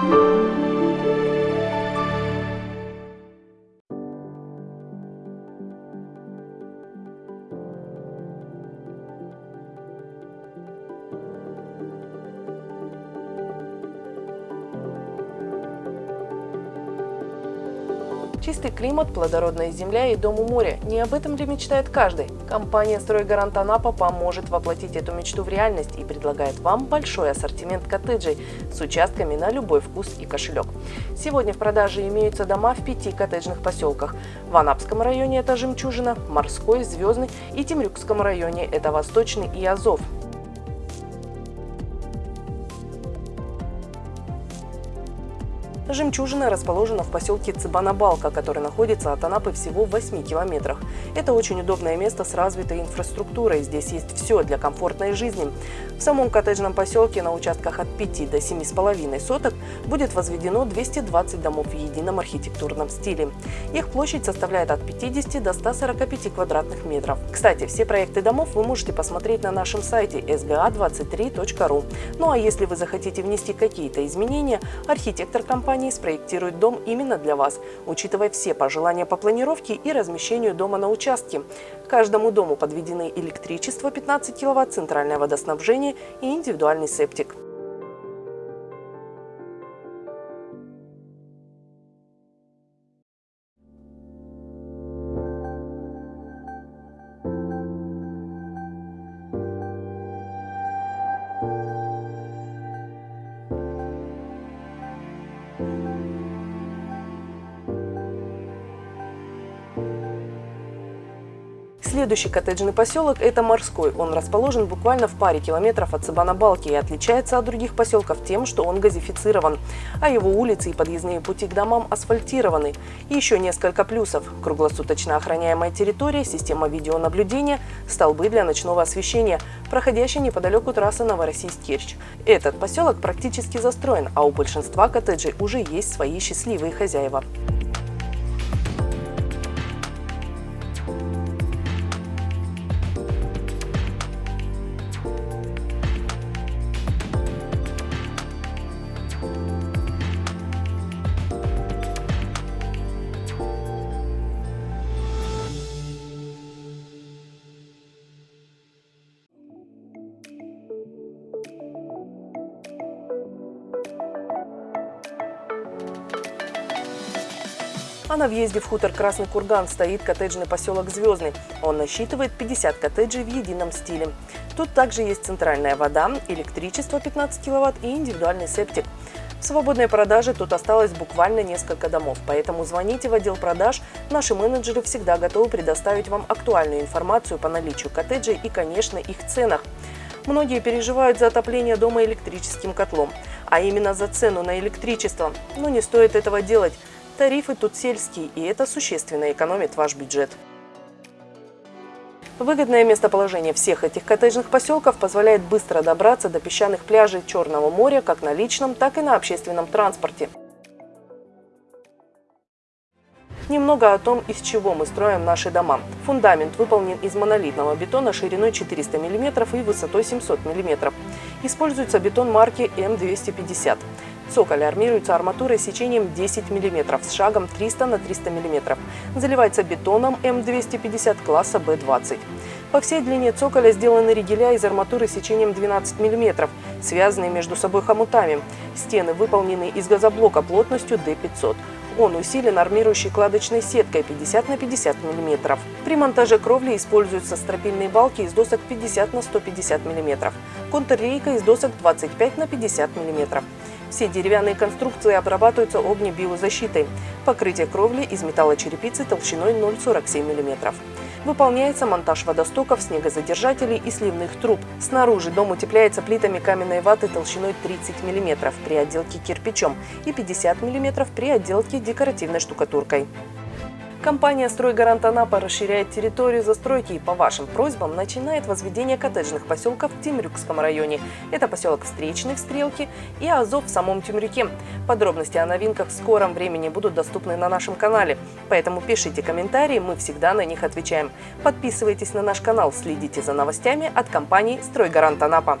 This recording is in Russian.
Thank you. Чистый климат, плодородная земля и дом у моря. Не об этом ли мечтает каждый? Компания «Стройгарант Анапа» поможет воплотить эту мечту в реальность и предлагает вам большой ассортимент коттеджей с участками на любой вкус и кошелек. Сегодня в продаже имеются дома в пяти коттеджных поселках. В Анапском районе это «Жемчужина», Морской, Звездный и Темрюкском районе это Восточный и Азов. Жемчужина расположена в поселке Цыбанабалка, который находится от Анапы всего в 8 километрах. Это очень удобное место с развитой инфраструктурой. Здесь есть все для комфортной жизни. В самом коттеджном поселке на участках от 5 до 7,5 соток будет возведено 220 домов в едином архитектурном стиле. Их площадь составляет от 50 до 145 квадратных метров. Кстати, все проекты домов вы можете посмотреть на нашем сайте sga23.ru. Ну а если вы захотите внести какие-то изменения, архитектор компании компании спроектирует дом именно для вас, учитывая все пожелания по планировке и размещению дома на участке. Каждому дому подведены электричество 15 кВт, центральное водоснабжение и индивидуальный септик. Следующий коттеджный поселок – это Морской. Он расположен буквально в паре километров от Сабана-Балки и отличается от других поселков тем, что он газифицирован, а его улицы и подъездные пути к домам асфальтированы. И еще несколько плюсов – круглосуточно охраняемая территория, система видеонаблюдения, столбы для ночного освещения, проходящая неподалеку трасса Новороссийск-Керчь. Этот поселок практически застроен, а у большинства коттеджей уже есть свои счастливые хозяева. А на въезде в хутор Красный Курган стоит коттеджный поселок Звездный. Он насчитывает 50 коттеджей в едином стиле. Тут также есть центральная вода, электричество 15 кВт и индивидуальный септик. В свободной продаже тут осталось буквально несколько домов, поэтому звоните в отдел продаж. Наши менеджеры всегда готовы предоставить вам актуальную информацию по наличию коттеджей и, конечно, их ценах. Многие переживают за отопление дома электрическим котлом, а именно за цену на электричество. Но не стоит этого делать. Тарифы тут сельские, и это существенно экономит ваш бюджет. Выгодное местоположение всех этих коттеджных поселков позволяет быстро добраться до песчаных пляжей Черного моря как на личном, так и на общественном транспорте. Немного о том, из чего мы строим наши дома. Фундамент выполнен из монолитного бетона шириной 400 мм и высотой 700 мм. Используется бетон марки М250. Цоколь армируется арматурой сечением 10 мм с шагом 300 на 300 мм. Заливается бетоном М250 класса Б20. По всей длине цоколя сделаны ригеля из арматуры сечением 12 мм, связанные между собой хомутами. Стены выполнены из газоблока плотностью D500. Он усилен армирующей кладочной сеткой 50 на 50 мм. При монтаже кровли используются стропильные балки из досок 50 на 150 мм, контррейка из досок 25 на 50 мм. Все деревянные конструкции обрабатываются огнебиозащитой. Покрытие кровли из металлочерепицы толщиной 0,47 мм. Выполняется монтаж водостоков, снегозадержателей и сливных труб. Снаружи дом утепляется плитами каменной ваты толщиной 30 мм при отделке кирпичом и 50 мм при отделке декоративной штукатуркой. Компания «Стройгарант Анапа» расширяет территорию застройки и по вашим просьбам начинает возведение коттеджных поселков в Темрюкском районе. Это поселок Встречный в Стрелке и Азов в самом Темрюке. Подробности о новинках в скором времени будут доступны на нашем канале, поэтому пишите комментарии, мы всегда на них отвечаем. Подписывайтесь на наш канал, следите за новостями от компании «Стройгарант Анапа».